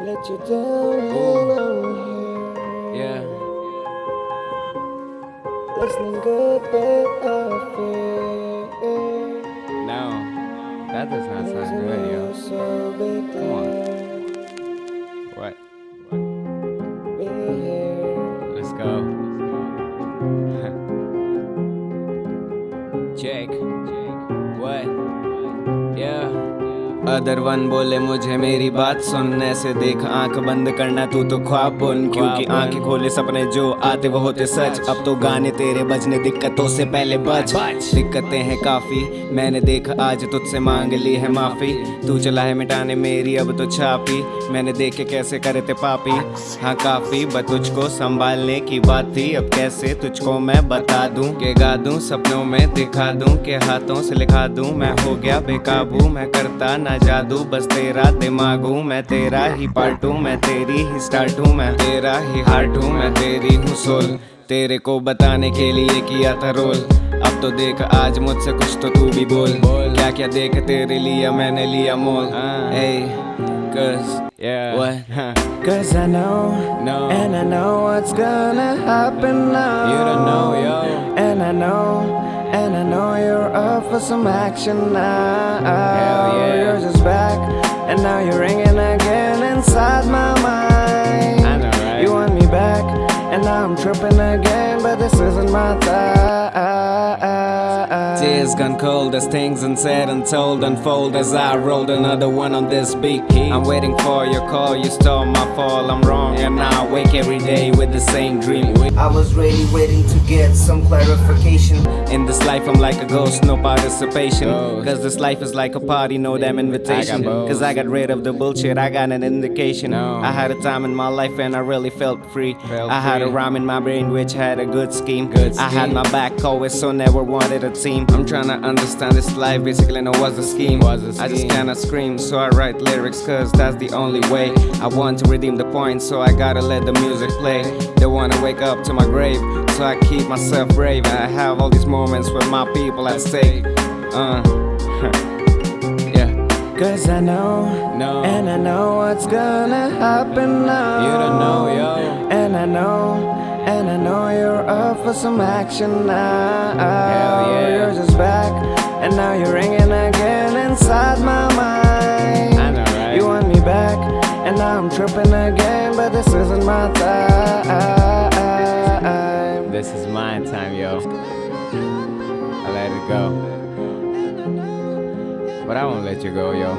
let you down I'm Yeah. Listening good, but I feel No. That does not sound good, yo. Other one बोले मुझे मेरी बात सुनने से देख आँख बंद करना तू तो ख्वाब बुन क्योंकि आँखें खोले सपने जो आते वो होते सच। अब तो गाने तेरे बजने दिक्कतों से पहले बच दिक्कतें हैं काफ़ी मैंने देखा आज तुझसे मांग ली है माफ़ी। तू चला है मिटाने मेरी अब तो छापी। मैंने देखे कैसे करे थे पापी। हाँ काफ़ी बस तुझको संभालने की बात थी। अब कैसे तुझको मैं बता दूँ के गा दूँ सपनों में दिखा दूँ के हाथों से लिखा दूँ। मैं हो गया बेकाबू मैं करता ना जादू बस तेरा दिमाग हूँ मैं तेरा ही पार्ट हूँ मैं तेरी ही स्टार्ट हूँ मैं तेरा ही हार्ट हूँ मैं तेरी हूँ सोल तेरे को बताने के लिए किया था रोल अब तो देख आज मुझसे कुछ तो तू भी बोल बोल क्या क्या देख तेरे लिए मैंने लिया मोल hey, cause yeah what Huh. Cause I know, No. and I know what's gonna happen now. You don't know, yo. And I know, and I know you're up for some action now. Hell yeah. I'm tripping again, but this isn't my time. Tears gone cold as things unsaid and told unfold as I rolled another one on this beat. I'm waiting for your call, you stole my fall. I'm wrong, and now wake every day with the same dream. I was really waiting to get some clarification. In this life, I'm like a ghost, no participation. Cause this life is like a party, no damn invitation. Cause I got rid of the bullshit, I got an indication. I had a time in my life and I really felt free. I had a rhyme in my brain which had a good scheme. I had my back always, so never wanted a team. I'm trying to understand this life, basically, know what's the scheme. I just cannot scream, so I write lyrics, cause that's the only way. I want to redeem the point, so I gotta let the music play. They wanna wake up to my grave, so I keep myself brave. I have all these moments with my people at stake. Uh, yeah. Cause I know, No. and I know what's gonna happen now. You don't know, yo. And I know, and I know you're up for some action now. Hell yeah. You're just back, and now you're ringing again inside my mind. I know, right? You want me back, and now I'm tripping again, but this isn't my time. This is my time, yo. I let it go. But I won't let you go, yo.